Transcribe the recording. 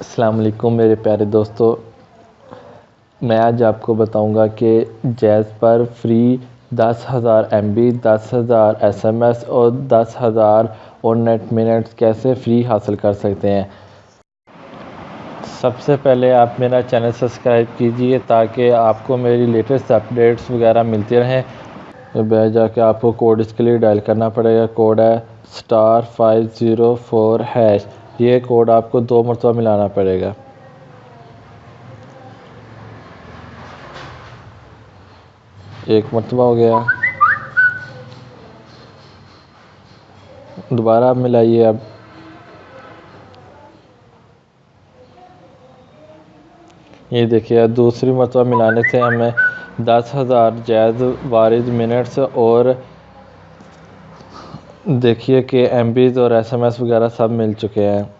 अस्सलाम वालेकुम मेरे प्यारे दोस्तों। मैं आज आपको बताऊँगा कि जैज़ पर फ्री दस हज़ार एम बी दस हज़ार एस एम एस और दस हज़ार और नेट मिनट्स कैसे फ्री हासिल कर सकते हैं। सबसे पहले आप मेरा चैनल सब्सक्राइब कीजिए ताकि आपको मेरी लेटेस्ट अपडेट्स वगैरह मिलती रहें। तो जाके आपको कोड इसके लिए डायल करना पड़ेगा। कोड है star five zero four hash. ये कोड आपको दो मरतबा मिलाना पड़ेगा। एक मरतबा हो गया। दोबारा मिलाइए अब। ये देखिए दूसरी मरतबा मिलाने से हमें दस हज़ार, जैद, वारिद, मिनट्स और देखिए कि एम और एस एम एस वगैरह सब मिल चुके हैं।